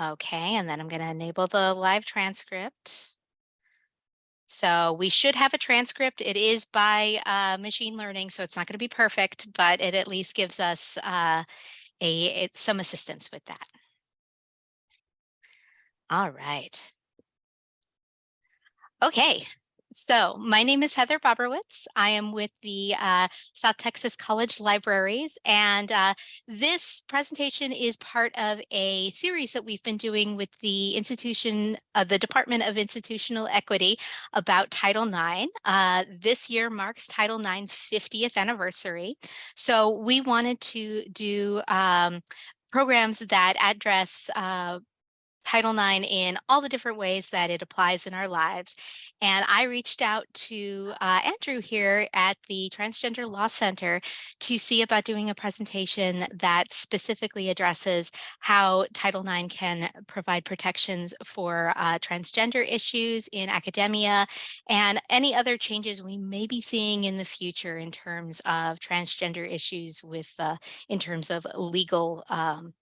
Okay, and then I'm going to enable the live transcript. So we should have a transcript. It is by uh, machine learning, so it's not going to be perfect, but it at least gives us uh, a it, some assistance with that. All right. Okay, so my name is Heather Bobrowitz. I am with the uh, South Texas College Libraries, and uh, this presentation is part of a series that we've been doing with the institution, uh, the Department of Institutional Equity about Title IX. Uh, this year marks Title IX's 50th anniversary. So we wanted to do um, programs that address uh, Title IX in all the different ways that it applies in our lives. And I reached out to uh, Andrew here at the Transgender Law Center to see about doing a presentation that specifically addresses how Title IX can provide protections for uh, transgender issues in academia and any other changes we may be seeing in the future in terms of transgender issues with uh, in terms of legal um,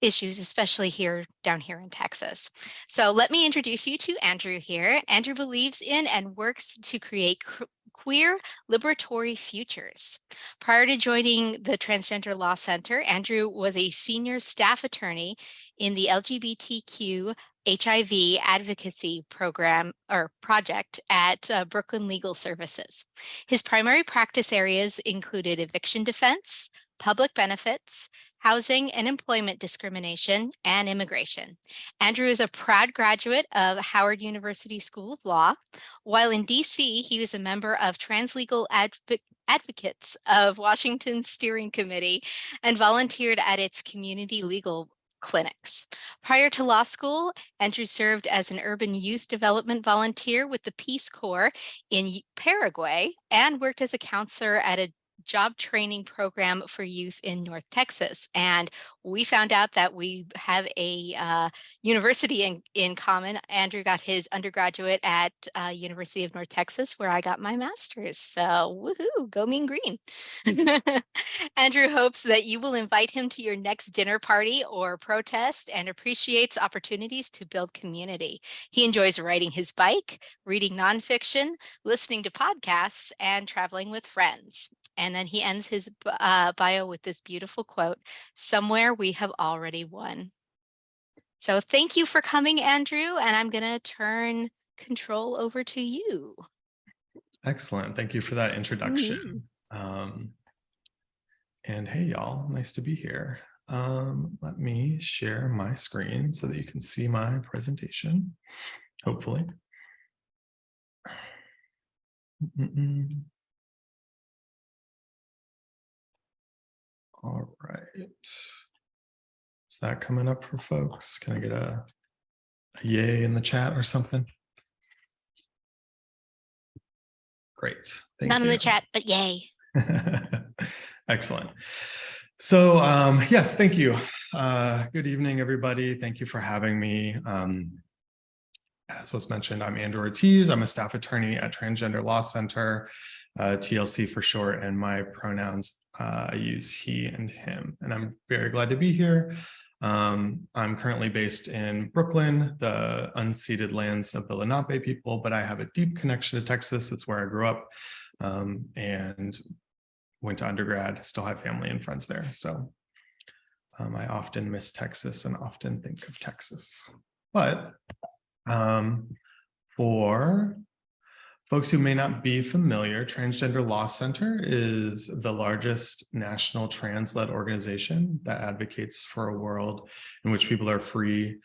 issues, especially here down here in Texas. So let me introduce you to Andrew here. Andrew believes in and works to create queer liberatory futures. Prior to joining the Transgender Law Center, Andrew was a senior staff attorney in the LGBTQ HIV advocacy program or project at uh, Brooklyn Legal Services. His primary practice areas included eviction defense, public benefits, housing and employment discrimination, and immigration. Andrew is a proud graduate of Howard University School of Law. While in DC, he was a member of Translegal Adv Advocates of Washington's Steering Committee and volunteered at its community legal clinics. Prior to law school, Andrew served as an urban youth development volunteer with the Peace Corps in Paraguay and worked as a counselor at a job training program for youth in North Texas. And we found out that we have a uh, university in, in common. Andrew got his undergraduate at uh, University of North Texas, where I got my master's. So woohoo, go mean green. Andrew hopes that you will invite him to your next dinner party or protest and appreciates opportunities to build community. He enjoys riding his bike, reading nonfiction, listening to podcasts, and traveling with friends. And then he ends his uh, bio with this beautiful quote, somewhere we have already won. So thank you for coming, Andrew, and I'm gonna turn control over to you. Excellent. Thank you for that introduction. Mm -hmm. um, and hey, y'all, nice to be here. Um, let me share my screen so that you can see my presentation, hopefully. Mm -mm. All right. Is that coming up for folks? Can I get a, a yay in the chat or something? Great. Thank Not you. in the chat, but yay. Excellent. So um, yes, thank you. Uh, good evening, everybody. Thank you for having me. Um, as was mentioned, I'm Andrew Ortiz. I'm a staff attorney at Transgender Law Center, uh, TLC for short, and my pronouns uh, I use he and him, and I'm very glad to be here. Um, I'm currently based in Brooklyn, the unceded lands of the Lenape people, but I have a deep connection to Texas. It's where I grew up um, and went to undergrad, still have family and friends there. So um, I often miss Texas and often think of Texas. But um, for Folks who may not be familiar, Transgender Law Center is the largest national trans-led organization that advocates for a world in which people are free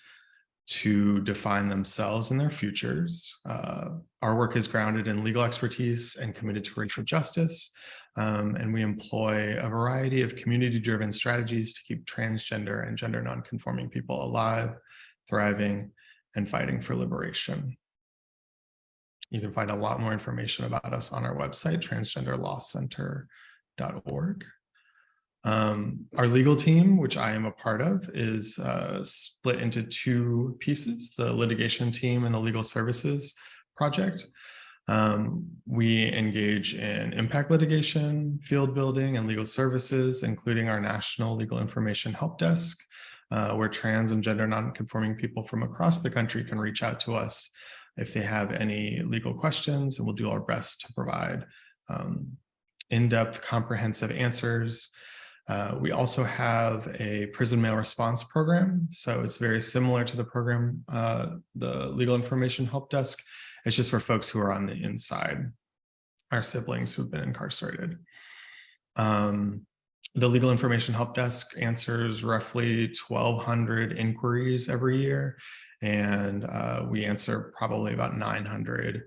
to define themselves and their futures. Uh, our work is grounded in legal expertise and committed to racial justice, um, and we employ a variety of community-driven strategies to keep transgender and gender nonconforming people alive, thriving, and fighting for liberation. You can find a lot more information about us on our website, transgenderlawcenter.org. Um, our legal team, which I am a part of, is uh, split into two pieces, the litigation team and the legal services project. Um, we engage in impact litigation, field building, and legal services, including our National Legal Information Help Desk, uh, where trans and gender nonconforming people from across the country can reach out to us if they have any legal questions, and we'll do our best to provide um, in-depth, comprehensive answers. Uh, we also have a prison mail response program. So it's very similar to the program, uh, the Legal Information Help Desk. It's just for folks who are on the inside, our siblings who've been incarcerated. Um, the Legal Information Help Desk answers roughly 1,200 inquiries every year, and uh, we answer probably about 900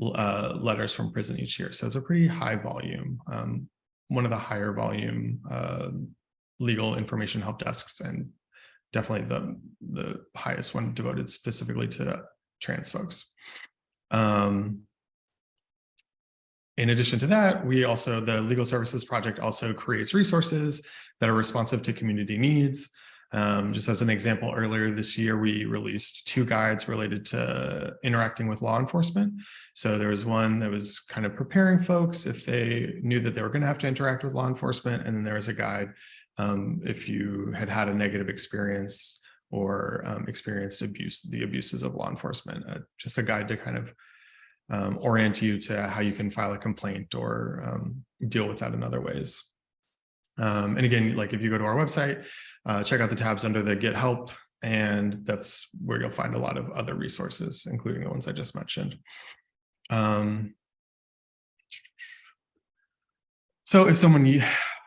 uh, letters from prison each year. So it's a pretty high volume, um, one of the higher volume uh, legal information help desks, and definitely the the highest one devoted specifically to trans folks. Um, in addition to that, we also, the Legal Services Project also creates resources that are responsive to community needs. Um, just as an example, earlier this year, we released two guides related to interacting with law enforcement. So there was one that was kind of preparing folks if they knew that they were going to have to interact with law enforcement. And then there was a guide um, if you had had a negative experience or um, experienced abuse, the abuses of law enforcement, uh, just a guide to kind of um, orient you to how you can file a complaint or um, deal with that in other ways. Um, and again, like if you go to our website, uh, check out the tabs under the Get Help, and that's where you'll find a lot of other resources, including the ones I just mentioned. Um, so if someone,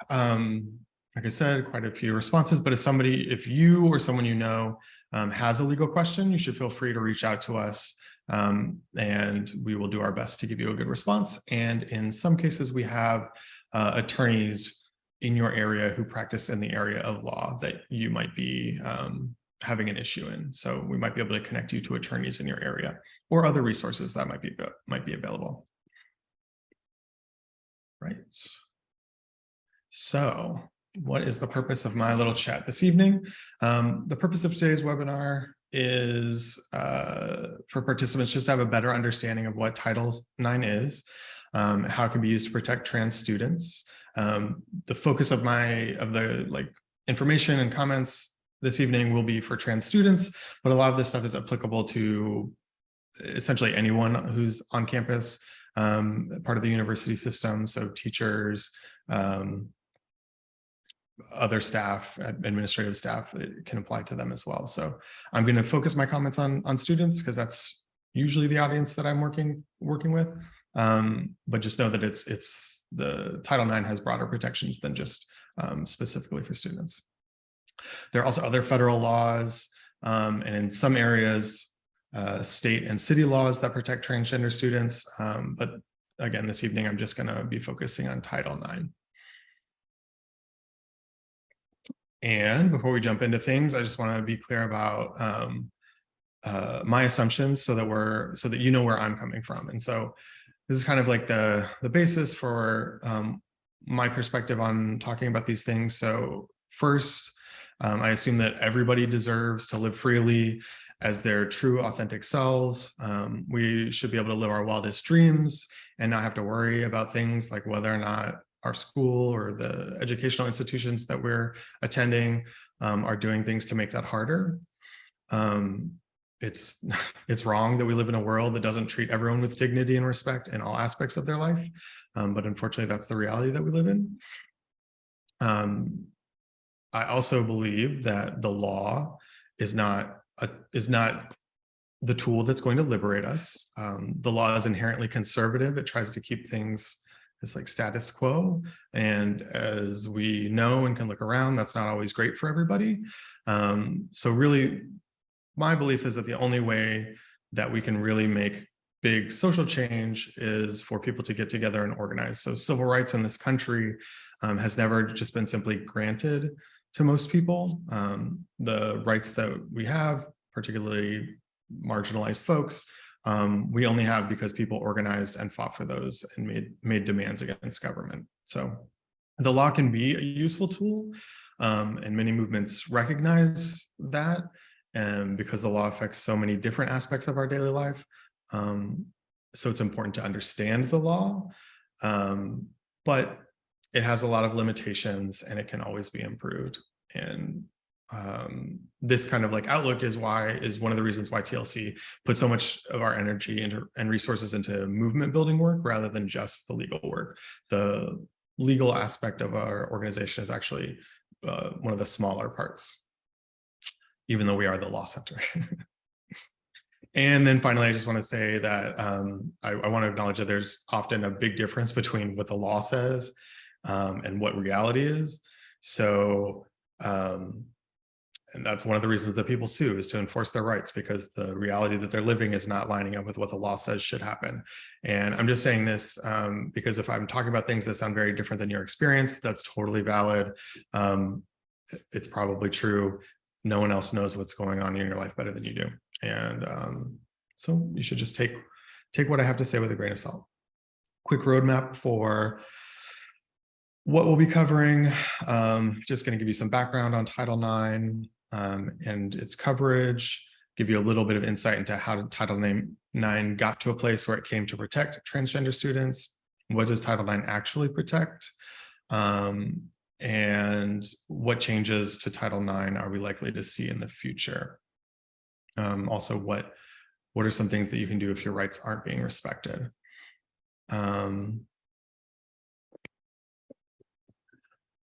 um, like I said, quite a few responses, but if somebody, if you or someone you know um, has a legal question, you should feel free to reach out to us um, and we will do our best to give you a good response. And in some cases, we have uh, attorneys in your area who practice in the area of law that you might be um, having an issue in. So we might be able to connect you to attorneys in your area or other resources that might be might be available. Right. So what is the purpose of my little chat this evening? Um, the purpose of today's webinar is uh, for participants just to have a better understanding of what Title IX is, um, how it can be used to protect trans students, um, the focus of my of the like information and comments this evening will be for trans students, but a lot of this stuff is applicable to essentially anyone who's on campus, um, part of the university system. So teachers, um, other staff, administrative staff, it can apply to them as well. So I'm going to focus my comments on on students because that's usually the audience that I'm working working with. Um, but just know that it's it's the Title IX has broader protections than just um, specifically for students. There are also other federal laws, um, and in some areas, uh, state and city laws that protect transgender students. Um, but again, this evening, I'm just going to be focusing on Title IX. And before we jump into things, I just want to be clear about um, uh, my assumptions so that we're so that you know where I'm coming from. And so this is kind of like the, the basis for um, my perspective on talking about these things. So first, um, I assume that everybody deserves to live freely as their true authentic selves. Um, we should be able to live our wildest dreams and not have to worry about things like whether or not our school or the educational institutions that we're attending um, are doing things to make that harder. Um, it's it's wrong that we live in a world that doesn't treat everyone with dignity and respect in all aspects of their life. Um, but unfortunately, that's the reality that we live in. Um, I also believe that the law is not a, is not the tool that's going to liberate us. Um, the law is inherently conservative. It tries to keep things as like status quo. And as we know and can look around, that's not always great for everybody. Um, so really my belief is that the only way that we can really make big social change is for people to get together and organize. So civil rights in this country um, has never just been simply granted to most people. Um, the rights that we have, particularly marginalized folks, um, we only have because people organized and fought for those and made, made demands against government. So the law can be a useful tool um, and many movements recognize that and because the law affects so many different aspects of our daily life. Um, so it's important to understand the law, um, but it has a lot of limitations and it can always be improved. And um, this kind of like outlook is why is one of the reasons why TLC put so much of our energy into and resources into movement building work rather than just the legal work. The legal aspect of our organization is actually uh, one of the smaller parts, even though we are the law center. And then finally, I just want to say that um, I, I want to acknowledge that there's often a big difference between what the law says um, and what reality is. So, um, and that's one of the reasons that people sue is to enforce their rights because the reality that they're living is not lining up with what the law says should happen. And I'm just saying this um, because if I'm talking about things that sound very different than your experience, that's totally valid. Um, it's probably true. No one else knows what's going on in your life better than you do. And um, so you should just take, take what I have to say with a grain of salt. Quick roadmap for what we'll be covering. Um, just going to give you some background on Title IX um, and its coverage, give you a little bit of insight into how Title IX got to a place where it came to protect transgender students. What does Title IX actually protect? Um, and what changes to Title IX are we likely to see in the future? Um, also, what what are some things that you can do if your rights aren't being respected? Um,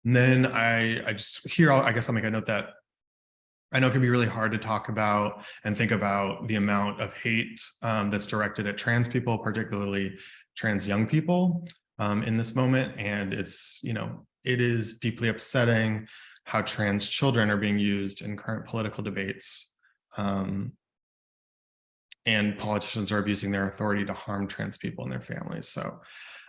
and then I, I just here, I'll, I guess I'll make a note that I know it can be really hard to talk about and think about the amount of hate um, that's directed at trans people, particularly trans young people um, in this moment. And it's, you know, it is deeply upsetting how trans children are being used in current political debates. Um, and politicians are abusing their authority to harm trans people and their families. So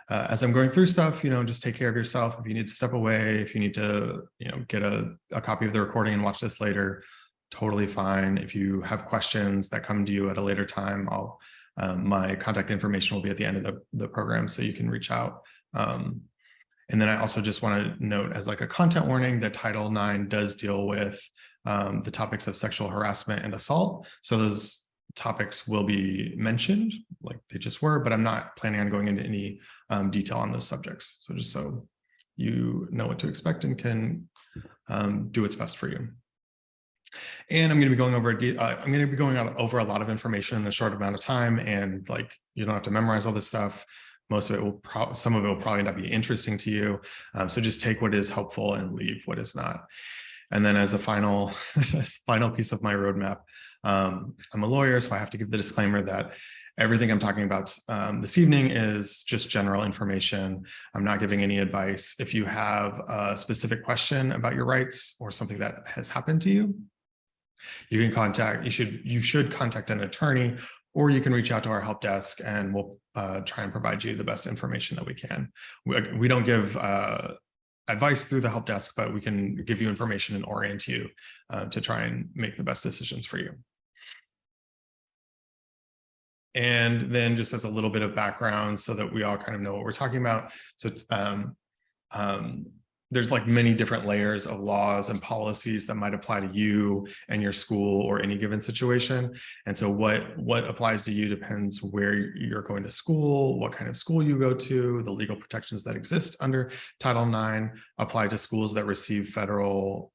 uh, as I'm going through stuff, you know, just take care of yourself. If you need to step away, if you need to, you know, get a, a copy of the recording and watch this later, totally fine. If you have questions that come to you at a later time, I'll, um, my contact information will be at the end of the, the program so you can reach out. Um, and then I also just want to note as like a content warning that Title IX does deal with um, the topics of sexual harassment and assault. So those topics will be mentioned like they just were, but I'm not planning on going into any um, detail on those subjects. So just so you know what to expect and can um, do what's best for you. And I'm going to be going over, uh, I'm going to be going over a lot of information in a short amount of time and like, you don't have to memorize all this stuff most of it will probably some of it will probably not be interesting to you. Um, so just take what is helpful and leave what is not. And then as a final final piece of my roadmap um, i'm a lawyer so i have to give the disclaimer that everything i'm talking about um, this evening is just general information. I'm not giving any advice. If you have a specific question about your rights or something that has happened to you you can contact you should you should contact an attorney or you can reach out to our help desk and we'll uh, try and provide you the best information that we can. We, we don't give uh, advice through the help desk, but we can give you information and orient you uh, to try and make the best decisions for you. And then just as a little bit of background so that we all kind of know what we're talking about. So um, um, there's like many different layers of laws and policies that might apply to you and your school or any given situation. And so what, what applies to you depends where you're going to school, what kind of school you go to, the legal protections that exist under Title IX apply to schools that receive federal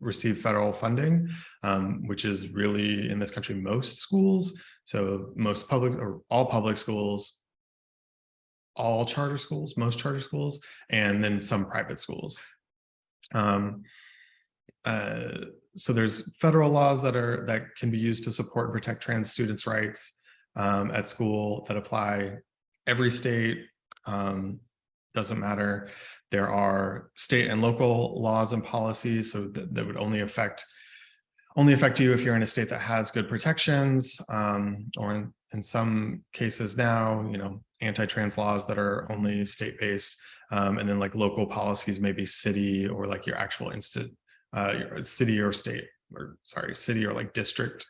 receive federal funding, um, which is really in this country, most schools. So most public or all public schools all charter schools, most charter schools, and then some private schools. Um, uh, so there's federal laws that are that can be used to support and protect trans students' rights um, at school that apply every state. Um, doesn't matter. There are state and local laws and policies, so that, that would only affect only affect you if you're in a state that has good protections, um, or in, in some cases now, you know, anti-trans laws that are only state-based, um, and then like local policies, maybe city or like your actual instant uh, your city or state, or sorry, city or like district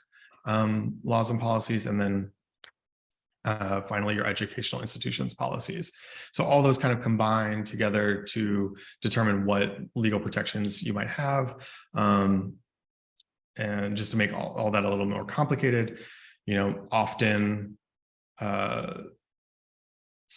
um, laws and policies, and then uh, finally your educational institutions policies. So all those kind of combine together to determine what legal protections you might have. Um, and just to make all, all that a little more complicated, you know, often uh,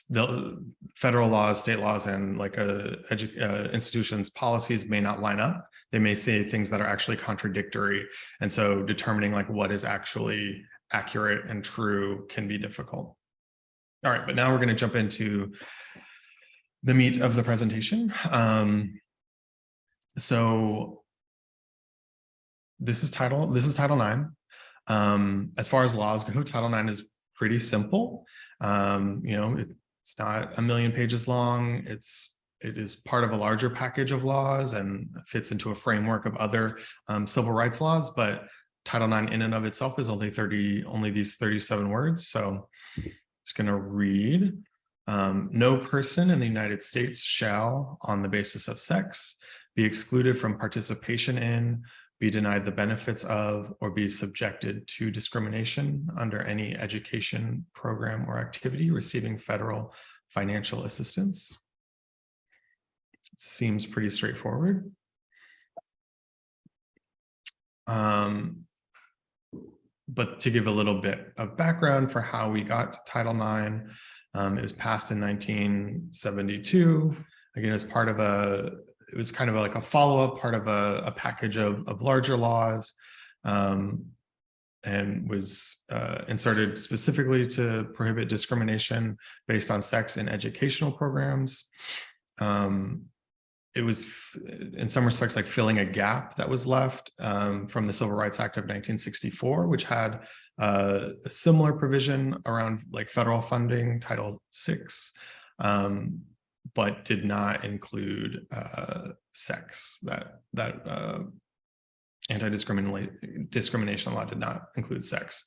the federal laws, state laws, and like uh, uh, institutions' policies may not line up. They may say things that are actually contradictory. And so determining like what is actually accurate and true can be difficult. All right, but now we're going to jump into the meat of the presentation. Um, so this is title, this is Title nine. Um, as far as laws go, Title nine is pretty simple. Um, you know, it- it's not a million pages long. It's it is part of a larger package of laws and fits into a framework of other um, civil rights laws. But Title IX in and of itself is only 30, only these 37 words. So just going to read. Um, no person in the United States shall, on the basis of sex, be excluded from participation in, be denied the benefits of, or be subjected to discrimination under any education program or activity receiving federal financial assistance. It Seems pretty straightforward. Um, but to give a little bit of background for how we got to Title IX, um, it was passed in 1972. Again, as part of a, it was kind of like a follow-up, part of a, a package of, of larger laws. Um, and was uh, inserted specifically to prohibit discrimination based on sex in educational programs. Um, it was in some respects like filling a gap that was left um, from the Civil Rights Act of 1964, which had uh, a similar provision around like federal funding, Title VI, um, but did not include uh, sex. That that uh, anti-discrimination discrimination law did not include sex.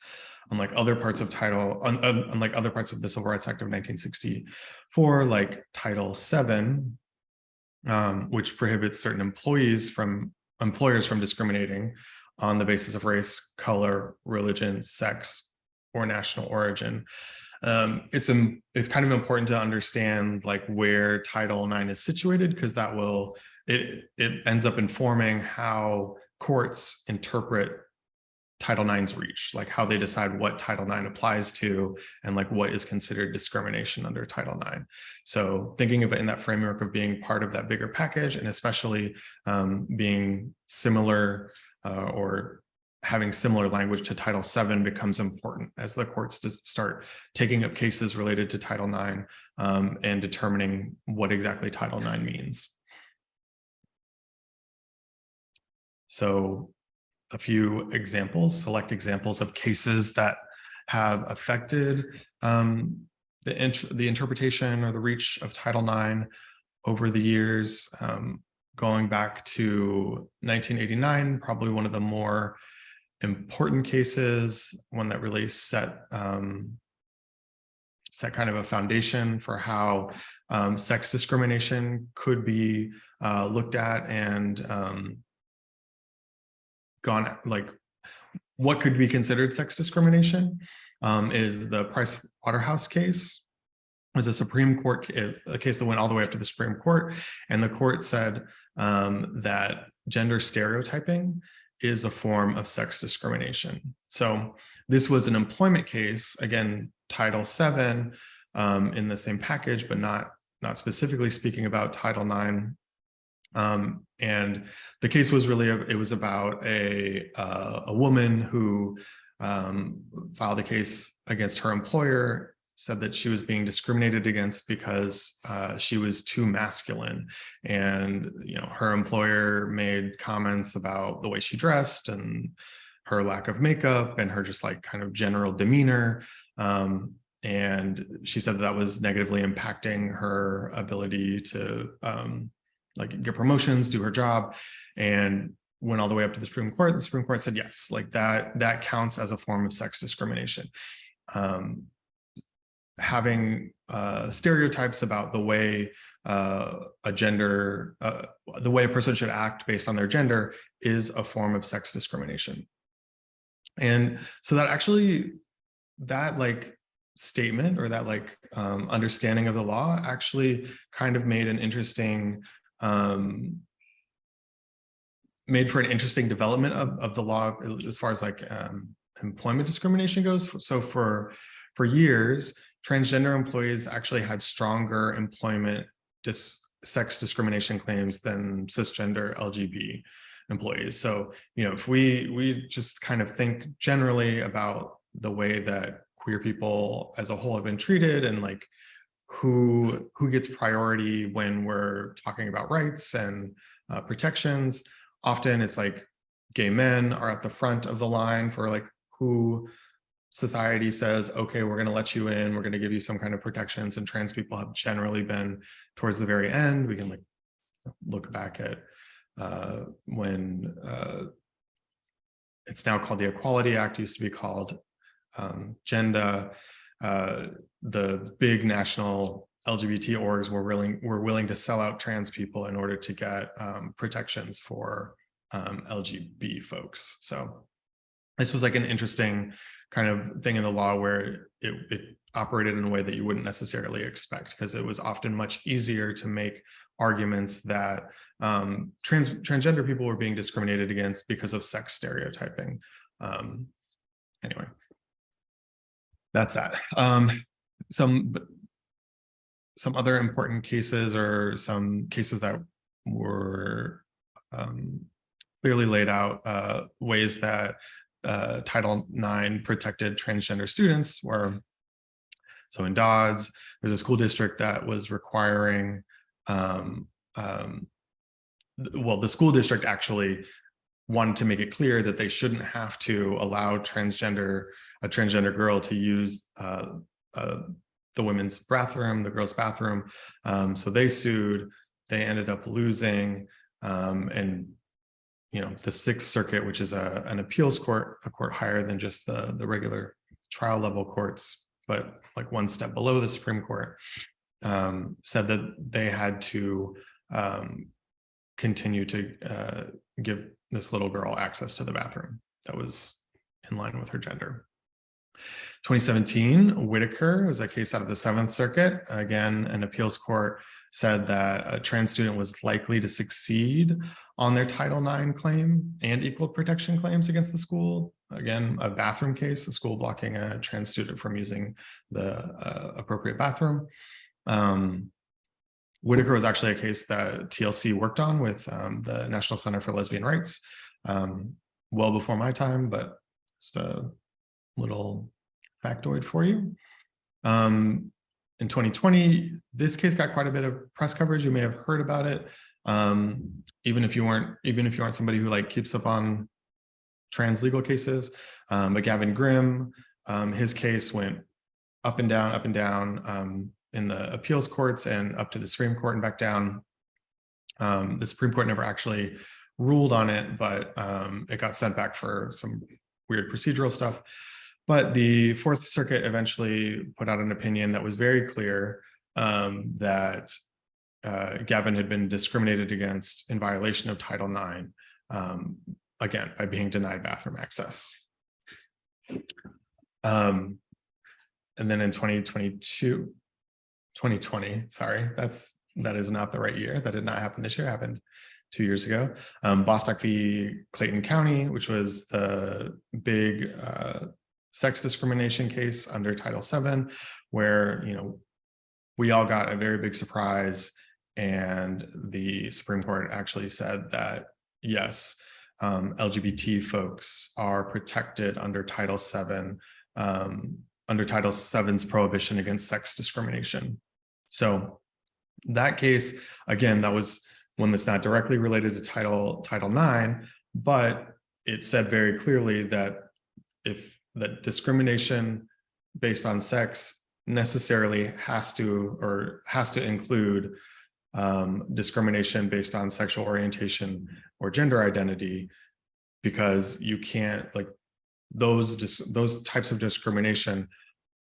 Unlike other parts of title, un, un, unlike other parts of the Civil Rights Act of 1964, like Title VII, um, which prohibits certain employees from employers from discriminating on the basis of race, color, religion, sex, or national origin. Um, it's um, it's kind of important to understand like where Title IX is situated because that will it it ends up informing how courts interpret Title IX's reach, like how they decide what Title IX applies to and like what is considered discrimination under Title IX. So thinking of it in that framework of being part of that bigger package and especially um, being similar uh, or having similar language to Title VII becomes important as the courts start taking up cases related to Title IX um, and determining what exactly Title IX means. So a few examples, select examples of cases that have affected um, the, int the interpretation or the reach of Title IX over the years, um, going back to 1989, probably one of the more important cases, one that really set um, set kind of a foundation for how um, sex discrimination could be uh, looked at and um, gone like what could be considered sex discrimination um, is the Price Waterhouse case was a Supreme Court a case that went all the way up to the Supreme Court and the court said um, that gender stereotyping is a form of sex discrimination. So this was an employment case, again, Title VII um, in the same package, but not, not specifically speaking about Title IX um, and the case was really, a, it was about a, uh, a woman who um, filed a case against her employer, said that she was being discriminated against because uh, she was too masculine. And, you know, her employer made comments about the way she dressed and her lack of makeup and her just like kind of general demeanor. Um, and she said that, that was negatively impacting her ability to um, like get promotions, do her job, and went all the way up to the Supreme Court. The Supreme Court said yes, like that that counts as a form of sex discrimination. Um, having uh, stereotypes about the way uh, a gender, uh, the way a person should act based on their gender is a form of sex discrimination. And so that actually, that like statement or that like um, understanding of the law actually kind of made an interesting um, made for an interesting development of, of the law as far as like um, employment discrimination goes. So for for years, transgender employees actually had stronger employment dis sex discrimination claims than cisgender LGB employees. So, you know, if we we just kind of think generally about the way that queer people as a whole have been treated and like who who gets priority when we're talking about rights and uh, protections, often it's like gay men are at the front of the line for like who society says, okay, we're going to let you in, we're going to give you some kind of protections, and trans people have generally been towards the very end. We can like look back at uh, when uh, it's now called the Equality Act, used to be called um, Genda. Uh, the big national LGBT orgs were willing were willing to sell out trans people in order to get um, protections for um, LGB folks. So this was like an interesting kind of thing in the law where it, it operated in a way that you wouldn't necessarily expect because it was often much easier to make arguments that um, trans transgender people were being discriminated against because of sex stereotyping. Um, anyway, that's that. Um, some some other important cases or some cases that were um, clearly laid out uh, ways that uh, Title IX protected transgender students were, so in Dodds, there's a school district that was requiring, um, um, well, the school district actually wanted to make it clear that they shouldn't have to allow transgender, a transgender girl to use uh, uh, the women's bathroom, the girls' bathroom. Um, so they sued, they ended up losing, um, and you know, the Sixth Circuit, which is a, an appeals court, a court higher than just the, the regular trial level courts, but like one step below the Supreme Court, um, said that they had to um, continue to uh, give this little girl access to the bathroom that was in line with her gender. 2017, Whitaker was a case out of the Seventh Circuit. Again, an appeals court said that a trans student was likely to succeed on their Title IX claim and equal protection claims against the school. Again, a bathroom case, a school blocking a trans student from using the uh, appropriate bathroom. Um, Whitaker was actually a case that TLC worked on with um, the National Center for Lesbian Rights um, well before my time, but just a little factoid for you. Um, in 2020, this case got quite a bit of press coverage. You may have heard about it. Um, even if you weren't, even if you aren't somebody who like keeps up on trans legal cases, um, but Gavin Grimm, um, his case went up and down, up and down um, in the appeals courts and up to the Supreme Court and back down. Um, the Supreme Court never actually ruled on it, but um, it got sent back for some weird procedural stuff. But the Fourth Circuit eventually put out an opinion that was very clear um, that uh, Gavin had been discriminated against in violation of Title IX, um, again, by being denied bathroom access. Um, and then in 2022, 2020, sorry, that's that is not the right year. That did not happen this year, happened two years ago. Um, Bostock v. Clayton County, which was the big uh, sex discrimination case under Title VII, where, you know, we all got a very big surprise and the Supreme Court actually said that, yes, um, LGBT folks are protected under Title VII, um, under Title VII's prohibition against sex discrimination. So that case, again, that was one that's not directly related to Title, Title IX, but it said very clearly that if that discrimination based on sex necessarily has to or has to include um, discrimination based on sexual orientation or gender identity because you can't like those those types of discrimination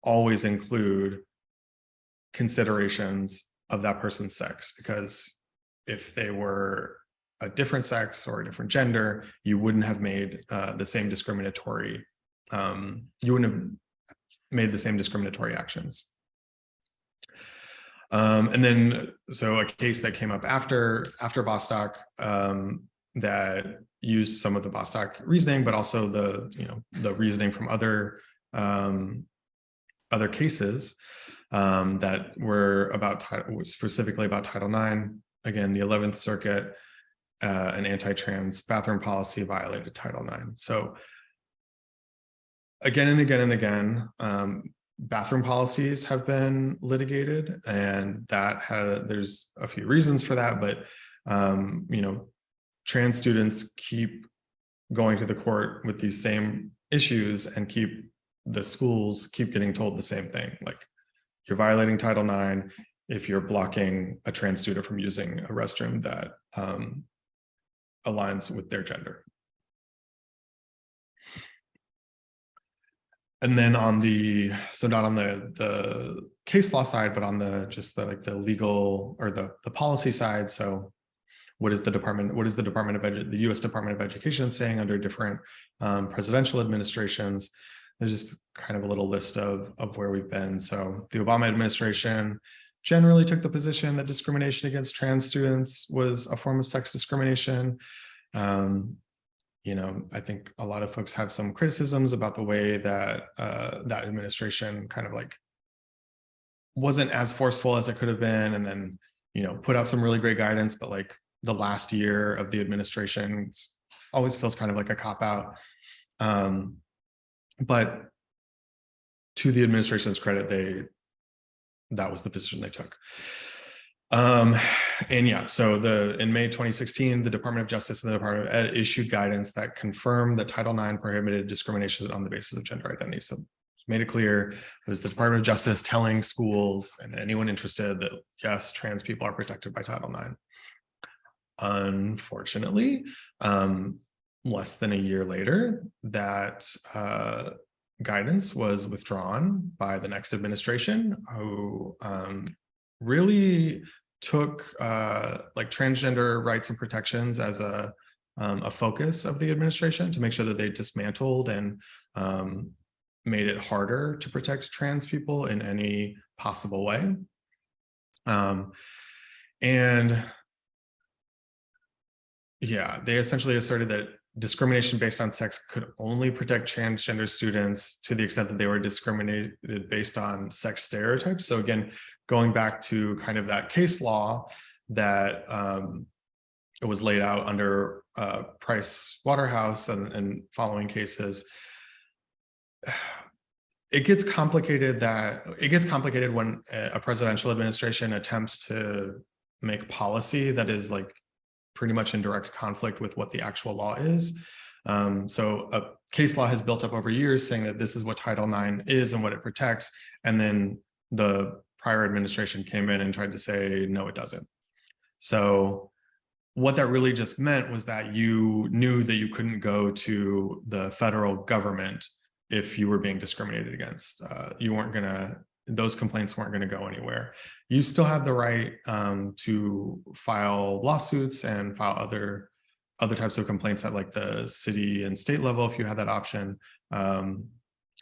always include considerations of that person's sex because if they were a different sex or a different gender you wouldn't have made uh, the same discriminatory um, you wouldn't have made the same discriminatory actions. Um, and then, so a case that came up after after Bostock um, that used some of the Bostock reasoning, but also the you know the reasoning from other um, other cases um, that were about specifically about Title IX. Again, the 11th Circuit, uh, an anti-trans bathroom policy violated Title IX. So again and again and again, um, bathroom policies have been litigated and that has, there's a few reasons for that, but um, you know, trans students keep going to the court with these same issues and keep the schools keep getting told the same thing, like you're violating Title IX if you're blocking a trans student from using a restroom that um, aligns with their gender. And then on the, so not on the, the case law side, but on the, just the, like the legal or the, the policy side. So what is the department, what is the Department of Edu, the US Department of Education saying under different um, presidential administrations? There's just kind of a little list of, of where we've been. So the Obama administration generally took the position that discrimination against trans students was a form of sex discrimination. Um, you know, I think a lot of folks have some criticisms about the way that uh, that administration kind of like wasn't as forceful as it could have been, and then you know put out some really great guidance, but like the last year of the administration always feels kind of like a cop out. Um, but to the administration's credit, they that was the position they took. Um, and yeah, so the in May 2016, the Department of Justice and the Department of Ed issued guidance that confirmed that Title IX prohibited discrimination on the basis of gender identity. So made it clear it was the Department of Justice telling schools and anyone interested that yes, trans people are protected by Title IX. Unfortunately, um, less than a year later, that uh, guidance was withdrawn by the next administration, who um, really took uh, like transgender rights and protections as a, um, a focus of the administration to make sure that they dismantled and um, made it harder to protect trans people in any possible way. Um, and yeah, they essentially asserted that discrimination based on sex could only protect transgender students to the extent that they were discriminated based on sex stereotypes. So again, going back to kind of that case law that um, it was laid out under uh, Price Waterhouse and, and following cases, it gets complicated that it gets complicated when a presidential administration attempts to make policy that is like pretty much in direct conflict with what the actual law is. Um, so a case law has built up over years saying that this is what Title IX is and what it protects. And then the prior administration came in and tried to say, no, it doesn't. So what that really just meant was that you knew that you couldn't go to the federal government if you were being discriminated against. Uh, you weren't going to those complaints weren't going to go anywhere. You still have the right um, to file lawsuits and file other other types of complaints at like the city and state level if you had that option. Um,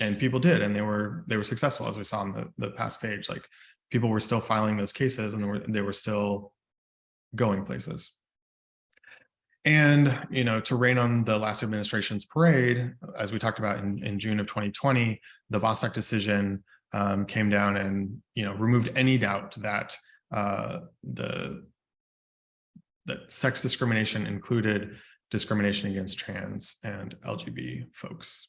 and people did, and they were they were successful as we saw on the the past page. Like people were still filing those cases and they were, they were still going places. And, you know, to rain on the last administration's parade, as we talked about in, in June of 2020, the Bostock decision um, came down and you know removed any doubt that uh, the that sex discrimination included discrimination against trans and LGBT folks.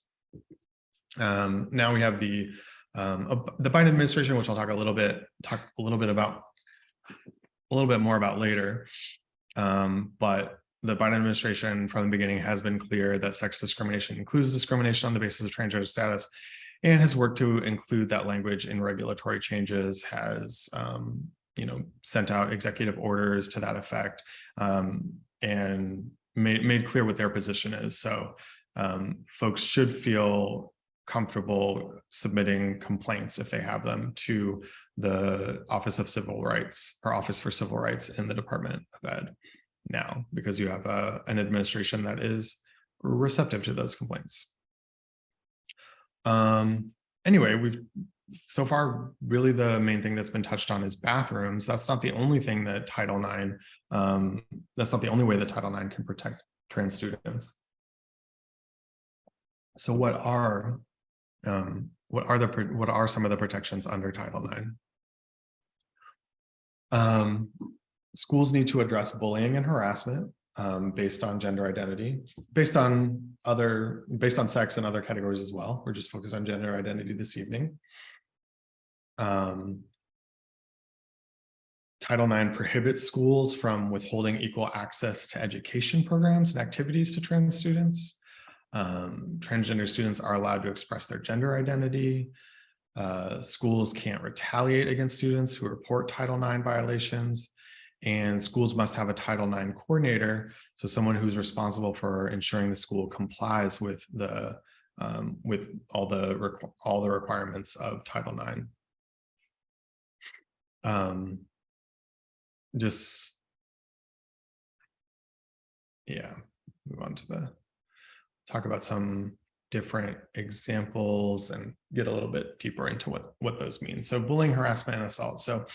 Um, now we have the um, the Biden administration, which I'll talk a little bit talk a little bit about a little bit more about later. Um, but the Biden administration from the beginning has been clear that sex discrimination includes discrimination on the basis of transgender status and has worked to include that language in regulatory changes, has um, you know sent out executive orders to that effect, um, and made made clear what their position is. So um, folks should feel comfortable submitting complaints if they have them to the Office of Civil Rights or Office for Civil Rights in the Department of Ed now, because you have a, an administration that is receptive to those complaints. Um, anyway, we've so far really the main thing that's been touched on is bathrooms. That's not the only thing that Title IX, um, that's not the only way that Title IX can protect trans students. So what are Um, what are the, what are some of the protections under Title IX? Um, schools need to address bullying and harassment um, based on gender identity, based on other, based on sex and other categories as well. We're just focused on gender identity this evening. Um, Title IX prohibits schools from withholding equal access to education programs and activities to trans students. Um, transgender students are allowed to express their gender identity. Uh, schools can't retaliate against students who report Title IX violations. And schools must have a Title IX coordinator, so someone who's responsible for ensuring the school complies with the um, with all the all the requirements of Title IX. Um, just yeah, move on to the talk about some different examples and get a little bit deeper into what what those mean. So bullying, harassment, and assault. So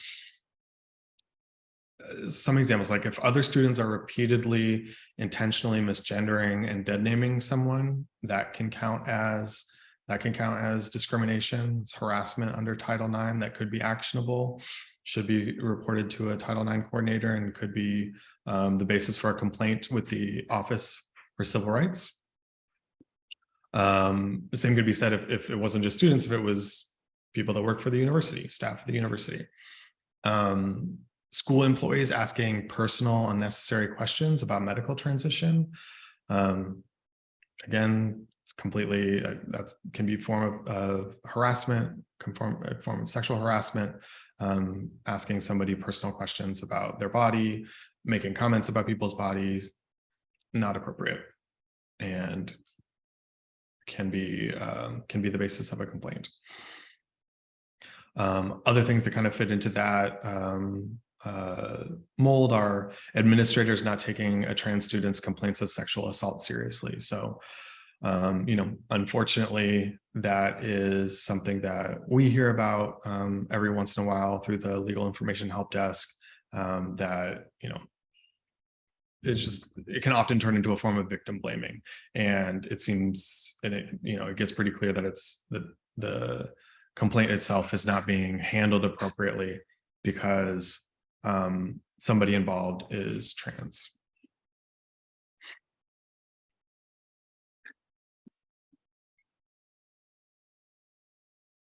some examples like if other students are repeatedly intentionally misgendering and dead naming someone that can count as that can count as discrimination. Harassment under title ix that could be actionable should be reported to a title ix coordinator and could be um, the basis for a complaint with the office for civil rights. Um, the same could be said if, if it wasn't just students if it was people that work for the university staff at the university. Um, school employees asking personal unnecessary questions about medical transition. Um, again, it's completely, uh, that can be a form of, of harassment, conform, a form of sexual harassment, um, asking somebody personal questions about their body, making comments about people's bodies, not appropriate. And can be, um, can be the basis of a complaint. Um, other things that kind of fit into that, um, uh, mold are administrators not taking a trans student's complaints of sexual assault seriously. So, um, you know, unfortunately, that is something that we hear about um, every once in a while through the legal information help desk um, that, you know, it's just, it can often turn into a form of victim blaming. And it seems, and it, you know, it gets pretty clear that it's the, the complaint itself is not being handled appropriately because um, somebody involved is trans.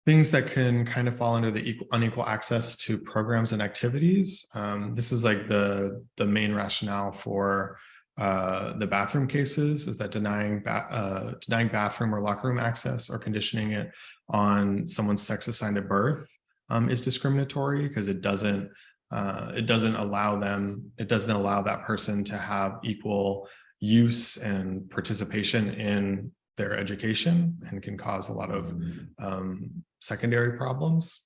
Things that can kind of fall under the equal, unequal access to programs and activities. Um, this is like the, the main rationale for uh, the bathroom cases is that denying ba uh, denying bathroom or locker room access or conditioning it on someone's sex assigned at birth um, is discriminatory because it doesn't uh, it doesn't allow them, it doesn't allow that person to have equal use and participation in their education and can cause a lot of um, secondary problems.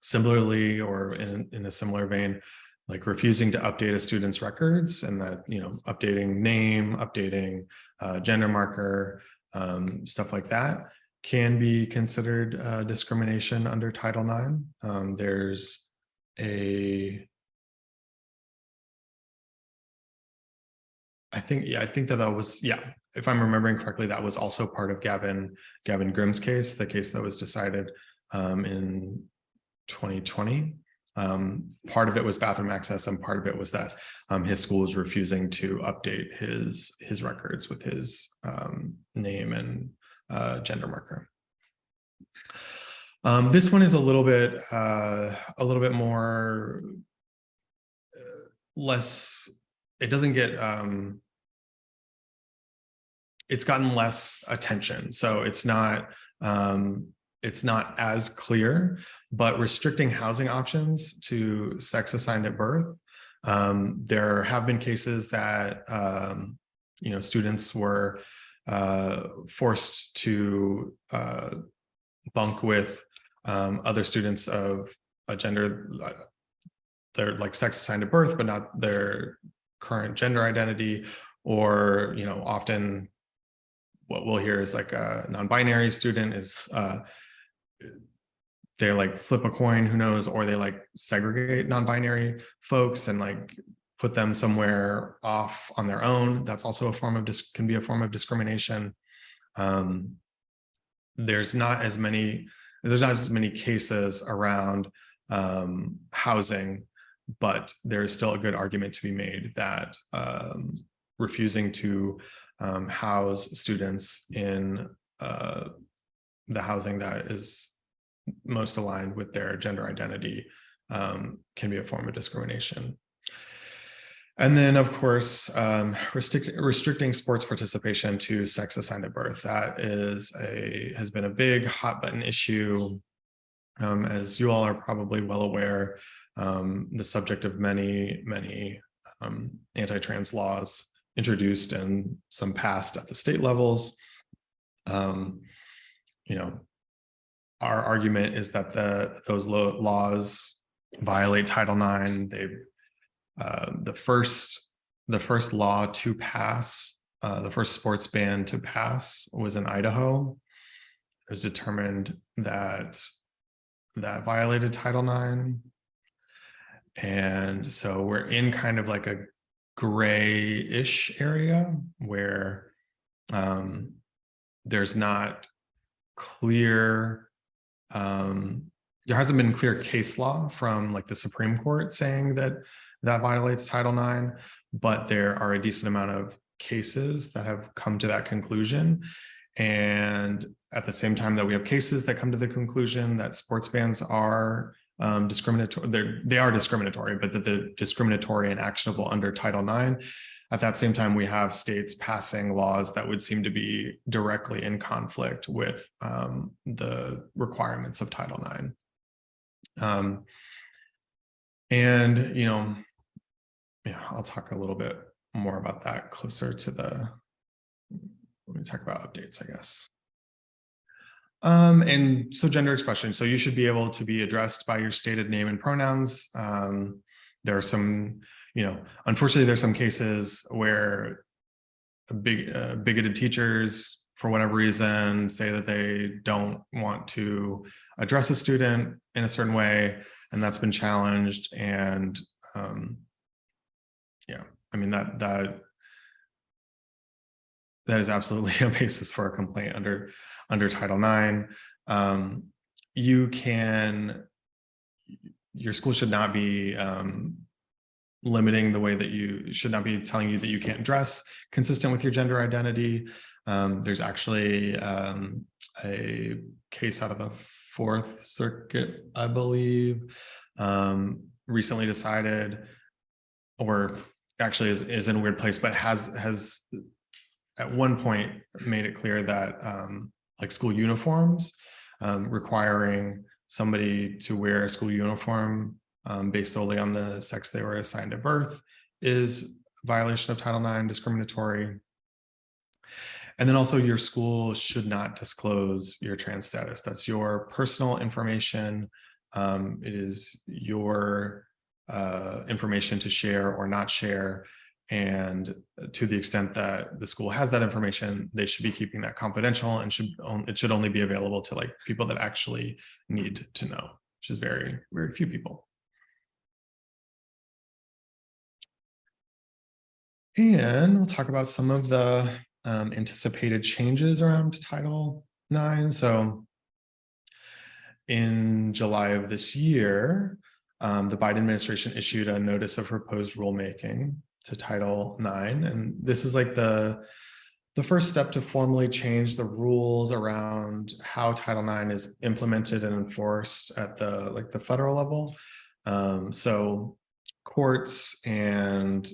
Similarly, or in, in a similar vein, like refusing to update a student's records and that, you know, updating name, updating uh, gender marker, um, stuff like that can be considered uh, discrimination under Title IX. Um, there's a I think, yeah, I think that that was, yeah, if I'm remembering correctly, that was also part of Gavin, Gavin Grimm's case, the case that was decided um, in 2020. Um, part of it was bathroom access and part of it was that um, his school was refusing to update his his records with his um, name and uh, gender marker. Um, this one is a little bit, uh, a little bit more, uh, less, it doesn't get, um, it's gotten less attention. So it's not, um, it's not as clear, but restricting housing options to sex assigned at birth. Um, there have been cases that, um, you know, students were uh, forced to uh, bunk with um, other students of a gender, uh, they're like sex assigned at birth, but not their current gender identity, or, you know, often what we'll hear is like a non-binary student is, uh, they like flip a coin, who knows, or they like segregate non-binary folks and like put them somewhere off on their own. That's also a form of, can be a form of discrimination. Um, there's not as many, there's not as many cases around um, housing, but there is still a good argument to be made that um, refusing to um, house students in uh, the housing that is most aligned with their gender identity um, can be a form of discrimination. And then, of course, um, restrict, restricting sports participation to sex assigned at birth. That is a has been a big hot button issue. Um, as you all are probably well aware, um, the subject of many, many um, anti-trans laws introduced and some passed at the state levels. Um, you know, our argument is that the those laws violate Title IX. They uh, the first the first law to pass, uh, the first sports ban to pass was in Idaho. It was determined that that violated Title IX. And so we're in kind of like a gray-ish area where um, there's not clear um, there hasn't been clear case law from like the Supreme Court saying that that violates Title IX, but there are a decent amount of cases that have come to that conclusion. And at the same time that we have cases that come to the conclusion that sports bans are um, discriminatory, they're, discriminatory, but that the discriminatory and actionable under Title IX. At that same time, we have states passing laws that would seem to be directly in conflict with um, the requirements of Title IX. Um, and, you know, yeah, I'll talk a little bit more about that closer to the, let me talk about updates, I guess. Um, and so gender expression. So you should be able to be addressed by your stated name and pronouns. Um, there are some, you know, unfortunately, there's some cases where big uh, bigoted teachers, for whatever reason, say that they don't want to address a student in a certain way, and that's been challenged. And um, yeah, I mean that that that is absolutely a basis for a complaint under under Title IX. Um, you can, your school should not be um, limiting the way that you should not be telling you that you can't dress consistent with your gender identity. Um, there's actually um, a case out of the Fourth Circuit, I believe, um, recently decided, or actually is, is in a weird place, but has has at one point made it clear that um, like school uniforms um, requiring somebody to wear a school uniform um, based solely on the sex they were assigned at birth is violation of Title IX discriminatory. And then also your school should not disclose your trans status. That's your personal information. Um, it is your uh, information to share or not share. And to the extent that the school has that information, they should be keeping that confidential and should it should only be available to like people that actually need to know, which is very, very few people. And we'll talk about some of the um, anticipated changes around Title IX. So in July of this year, um, the Biden administration issued a notice of proposed rulemaking to Title IX. And this is like the, the first step to formally change the rules around how Title IX is implemented and enforced at the like the federal level. Um, so courts and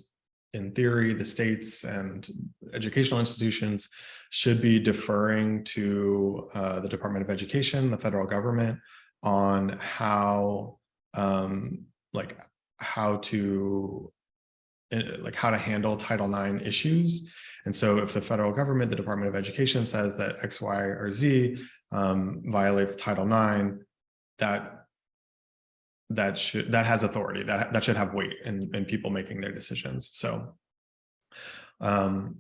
in theory, the states and educational institutions should be deferring to uh, the Department of Education, the federal government, on how um, like how to uh, like how to handle Title IX issues. And so if the federal government, the Department of Education says that X, Y, or Z um, violates Title IX, that that should that has authority that that should have weight in, in people making their decisions. So um,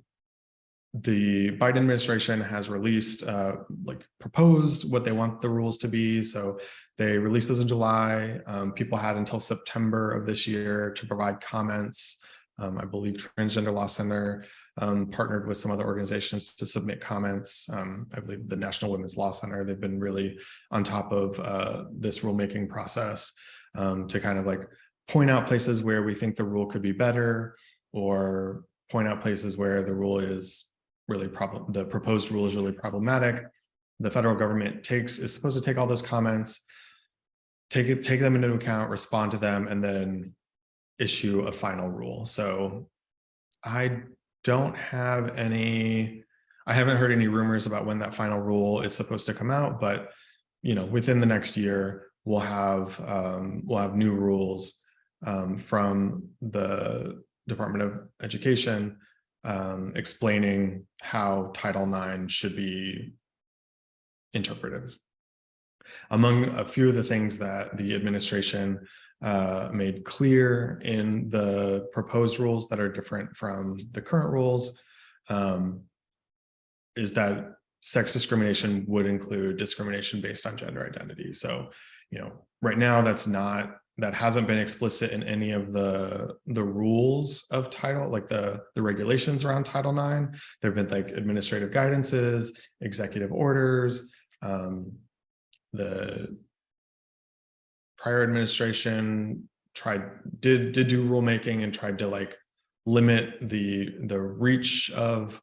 the Biden administration has released, uh, like proposed what they want the rules to be. So they released those in July. Um, people had until September of this year to provide comments. Um, I believe Transgender Law Center um, partnered with some other organizations to submit comments. Um, I believe the National Women's Law Center, they've been really on top of uh, this rulemaking process um, to kind of like point out places where we think the rule could be better or point out places where the rule is really problem, the proposed rule is really problematic. The federal government takes, is supposed to take all those comments, take it, take them into account, respond to them, and then issue a final rule. So I don't have any, I haven't heard any rumors about when that final rule is supposed to come out, but you know, within the next year, we'll have um, we'll have new rules um, from the Department of Education um, explaining how Title IX should be interpreted. Among a few of the things that the administration uh, made clear in the proposed rules that are different from the current rules um, is that sex discrimination would include discrimination based on gender identity. So, you know, right now that's not that hasn't been explicit in any of the the rules of title like the the regulations around title ix there have been like administrative guidances executive orders um, the prior administration tried did did do rulemaking and tried to like limit the the reach of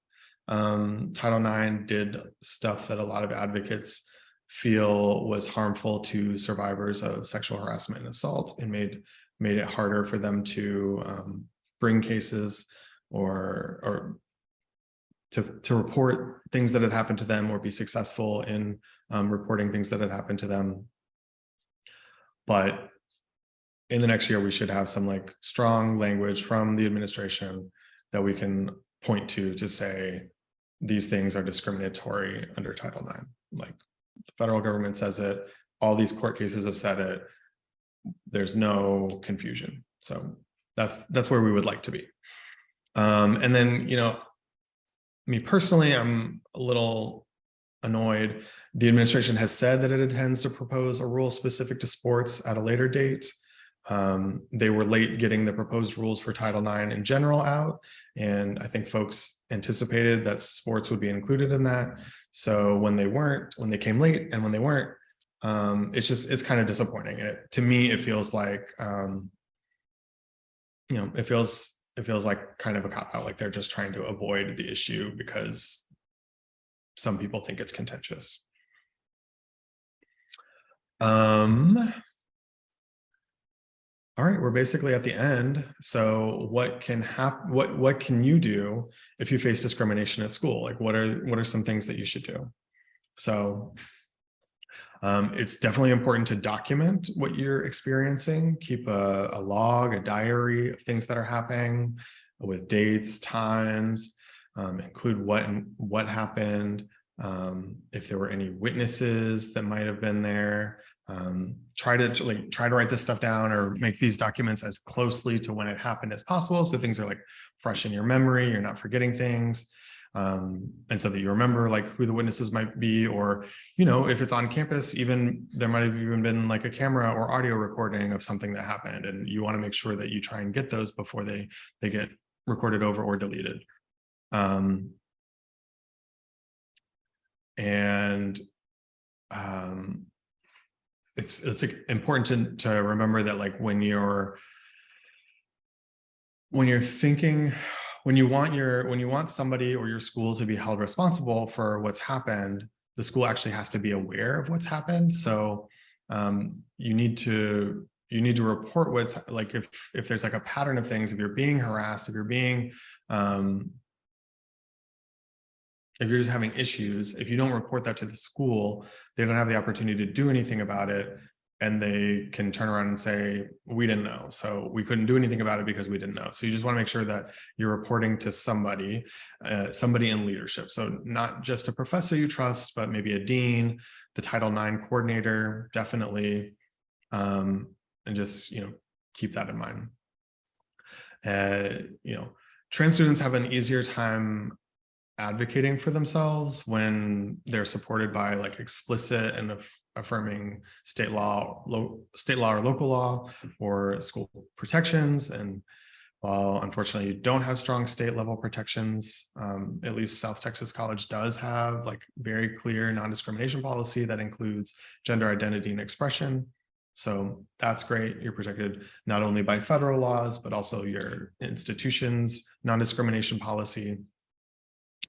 um, title ix did stuff that a lot of advocates feel was harmful to survivors of sexual harassment and assault and made made it harder for them to um, bring cases or or to to report things that had happened to them or be successful in um, reporting things that had happened to them. But in the next year, we should have some like strong language from the administration that we can point to to say these things are discriminatory under Title IX. Like federal government says it, all these court cases have said it. There's no confusion. So that's that's where we would like to be. Um, and then, you know, me personally, I'm a little annoyed. The administration has said that it intends to propose a rule specific to sports at a later date. Um, they were late getting the proposed rules for Title IX in general out, and I think folks anticipated that sports would be included in that. So when they weren't, when they came late and when they weren't, um, it's just, it's kind of disappointing. It, to me, it feels like, um, you know, it feels, it feels like kind of a cop out, like they're just trying to avoid the issue because some people think it's contentious. Um, all right, we're basically at the end. So what can happen, what, what can you do if you face discrimination at school? Like what are, what are some things that you should do? So um, it's definitely important to document what you're experiencing, keep a, a log, a diary of things that are happening with dates, times, um, include what, what happened, um, if there were any witnesses that might have been there, um, try to like try to write this stuff down or make these documents as closely to when it happened as possible. So things are like fresh in your memory, you're not forgetting things. Um, and so that you remember like who the witnesses might be, or, you know, if it's on campus, even there might have even been like a camera or audio recording of something that happened. And you want to make sure that you try and get those before they, they get recorded over or deleted. Um, and um, it's it's important to, to remember that like when you're when you're thinking when you want your when you want somebody or your school to be held responsible for what's happened the school actually has to be aware of what's happened. So um, you need to you need to report what's like if if there's like a pattern of things if you're being harassed if you're being um, if you're just having issues, if you don't report that to the school, they don't have the opportunity to do anything about it. And they can turn around and say, we didn't know. So we couldn't do anything about it because we didn't know. So you just want to make sure that you're reporting to somebody, uh, somebody in leadership. So not just a professor you trust, but maybe a dean, the Title IX coordinator, definitely. Um, and just, you know, keep that in mind. Uh, you know, trans students have an easier time advocating for themselves when they're supported by like explicit and affirming state law, state law or local law or school protections. And while unfortunately you don't have strong state level protections, um, at least South Texas College does have like very clear non-discrimination policy that includes gender identity and expression. So that's great. You're protected not only by federal laws, but also your institution's non-discrimination policy.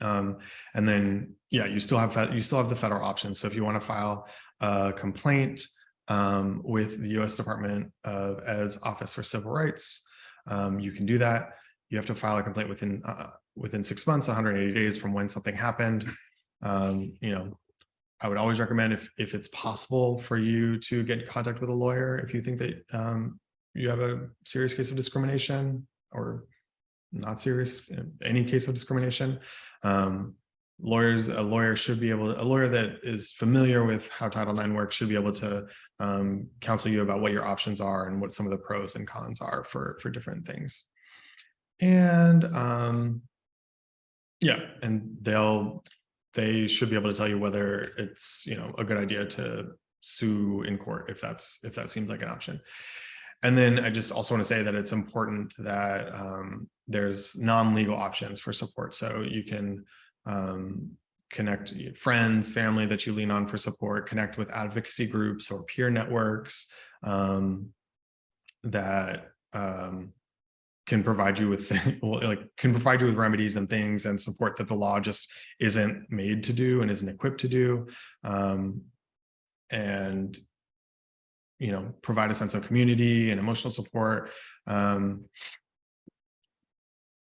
Um, and then, yeah, you still have you still have the federal options. So if you want to file a complaint um, with the U.S. Department of Ed's Office for Civil Rights, um, you can do that. You have to file a complaint within uh, within six months, 180 days from when something happened. Um, you know, I would always recommend if if it's possible for you to get in contact with a lawyer if you think that um, you have a serious case of discrimination or not serious, any case of discrimination. Um, lawyers, a lawyer should be able, a lawyer that is familiar with how Title IX works should be able to um, counsel you about what your options are and what some of the pros and cons are for, for different things. And um, yeah, and they'll, they should be able to tell you whether it's, you know, a good idea to sue in court if that's, if that seems like an option. And then I just also want to say that it's important that um, there's non-legal options for support. So you can um, connect friends, family that you lean on for support, connect with advocacy groups or peer networks um, that um, can provide you with like can provide you with remedies and things and support that the law just isn't made to do and isn't equipped to do. Um, and you know, provide a sense of community and emotional support. Um,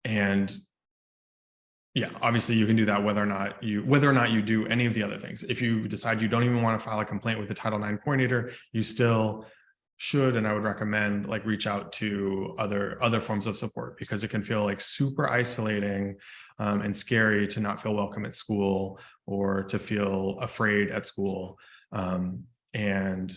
and yeah, obviously you can do that whether or not you whether or not you do any of the other things. If you decide you don't even want to file a complaint with the Title IX coordinator, you still should and I would recommend like reach out to other other forms of support because it can feel like super isolating um, and scary to not feel welcome at school or to feel afraid at school. Um, and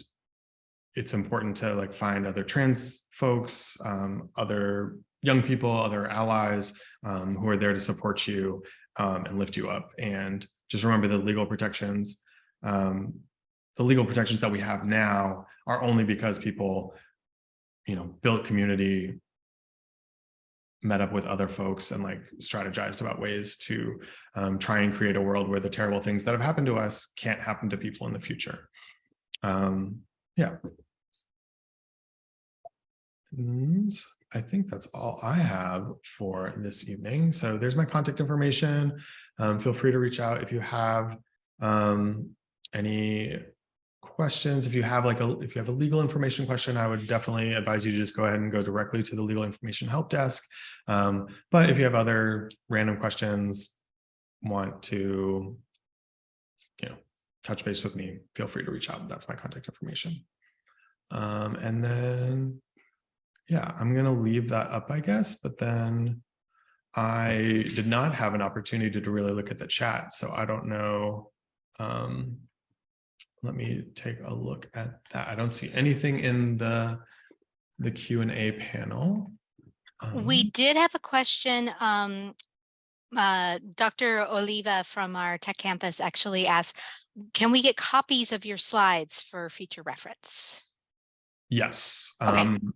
it's important to like find other trans folks, um, other young people, other allies um, who are there to support you um, and lift you up. And just remember the legal protections. Um, the legal protections that we have now are only because people, you know, built community, met up with other folks and like strategized about ways to um, try and create a world where the terrible things that have happened to us can't happen to people in the future. Um, yeah. And I think that's all I have for this evening. So there's my contact information. Um, feel free to reach out if you have um, any questions. If you have like a if you have a legal information question, I would definitely advise you to just go ahead and go directly to the legal information help desk. Um, but if you have other random questions, want to, you know, touch base with me, feel free to reach out. That's my contact information. Um, and then yeah, I'm going to leave that up, I guess, but then I did not have an opportunity to really look at the chat, so I don't know. Um, let me take a look at that. I don't see anything in the the Q&A panel. Um, we did have a question. Um, uh, Dr. Oliva from our tech campus actually asked, can we get copies of your slides for future reference? Yes. Okay. Um,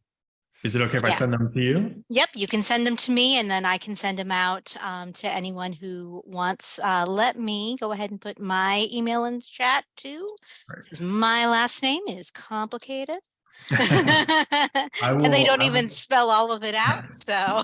is it okay if I send them to you? Yep, you can send them to me and then I can send them out um, to anyone who wants. Uh, let me go ahead and put my email in the chat too, Right. because my last name is complicated. I And they don't I even spell all of it out, so.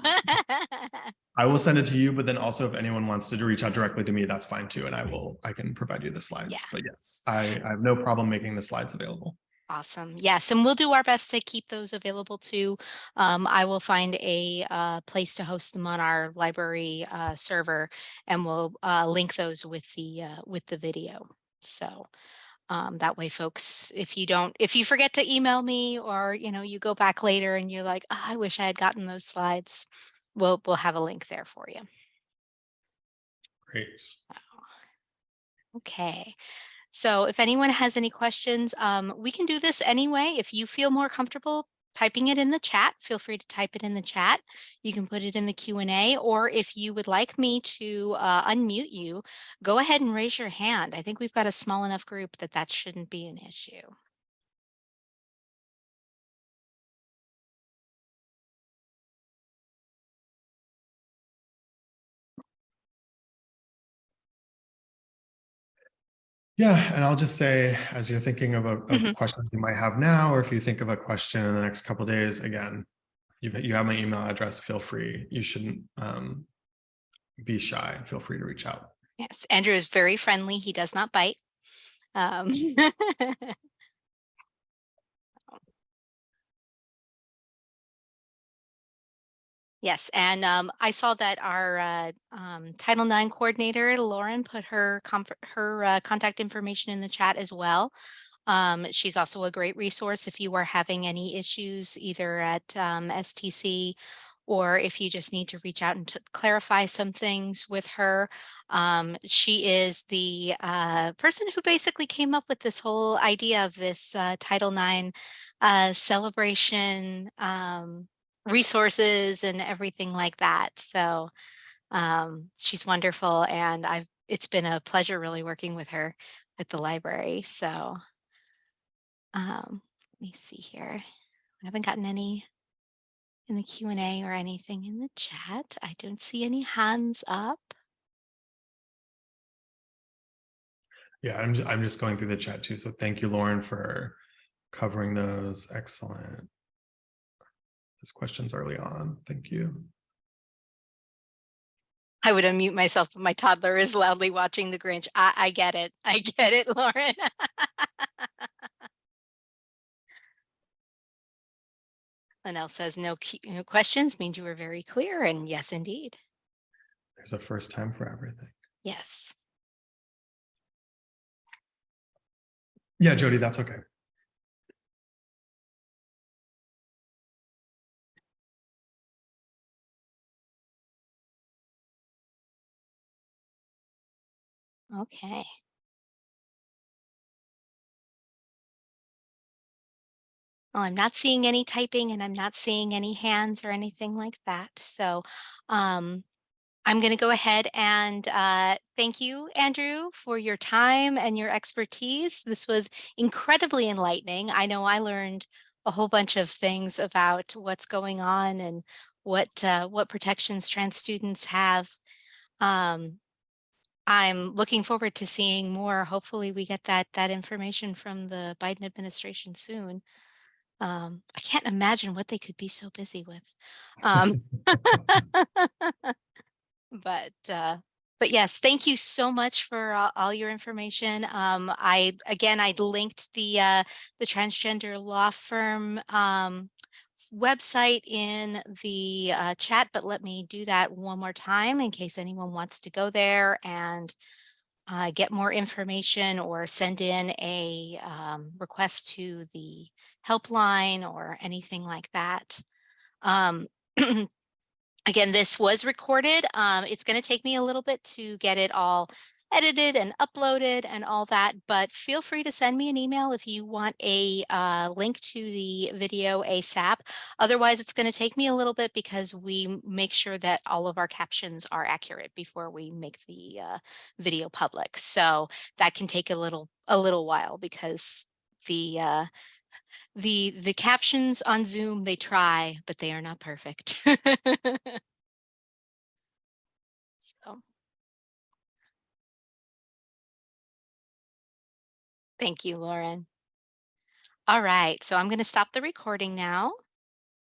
I will send it to you, but then also if anyone wants to reach out directly to me, that's fine too. And I will, I can provide you the slides. Yeah. But yes, I, I have no problem making the slides available. Awesome. Yes, and we'll do our best to keep those available too. Um, I will find a uh, place to host them on our library uh, server, and we'll uh, link those with the uh, with the video. So um, that way, folks, if you don't, if you forget to email me, or you know, you go back later and you're like, oh, I wish I had gotten those slides, we'll we'll have a link there for you. Great. Okay. So if anyone has any questions, um, we can do this anyway. If you feel more comfortable typing it in the chat, feel free to type it in the chat. You can put it in the Q&A, or if you would like me to uh, unmute you, go ahead and raise your hand. I think we've got a small enough group that that shouldn't be an issue. Yeah, and I'll just say, as you're thinking of a, of Mhm. question you might have now, or if you think of a question in the next couple days, again, you, you have my email address, feel free. You shouldn't um, be shy. Feel free to reach out. Yes, Andrew is very friendly. He does not bite. Um, Yes, and um, I saw that our uh, um, Title IX coordinator, Lauren, put her her uh, contact information in the chat as well. Um, she's also a great resource if you are having any issues either at um, STC or if you just need to reach out and clarify some things with her. Um, she is the uh, person who basically came up with this whole idea of this uh, Title IX uh, celebration um, resources and everything like that. So um, she's wonderful and I've it's been a pleasure really working with her at the library. So um, let me see here. I haven't gotten any in the Q&A or anything in the chat. I don't see any hands up. Yeah, I'm, ju- I'm just going through the chat too. So thank you, Lauren, for covering those. Excellent. Those questions early on. Thank you. I would unmute myself, but my toddler is loudly watching the Grinch. I, I get it. I get it, Lauren. Linnell says no, no questions means you were very clear. And yes, indeed. There's a first time for everything. Yes. Yeah, Jody, that's okay. Okay. Well, I'm not seeing any typing and I'm not seeing any hands or anything like that. So um, I'm going to go ahead and uh, thank you, Andrew, for your time and your expertise. This was incredibly enlightening. I know I learned a whole bunch of things about what's going on and what uh, what protections trans students have. Um, I'm looking forward to seeing more. Hopefully we get that that information from the Biden administration soon. Um, I can't imagine what they could be so busy with. Um, but uh, but yes, thank you so much for all, your information. Um, I again, I linked the uh, the transgender law firm um, website in the uh, chat, but let me do that one more time in case anyone wants to go there and uh, get more information or send in a um, request to the helpline or anything like that. Um, again, this was recorded. Um, it's going to take me a little bit to get it all edited and uploaded and all that, but feel free to send me an email if you want a uh, link to the video ASAP. Otherwise, it's going to take me a little bit because we make sure that all of our captions are accurate before we make the uh, video public. So that can take a little a little while because the uh, the the captions on Zoom they try, but they are not perfect. so. Thank you, Lauren. All right, so I'm going to stop the recording now.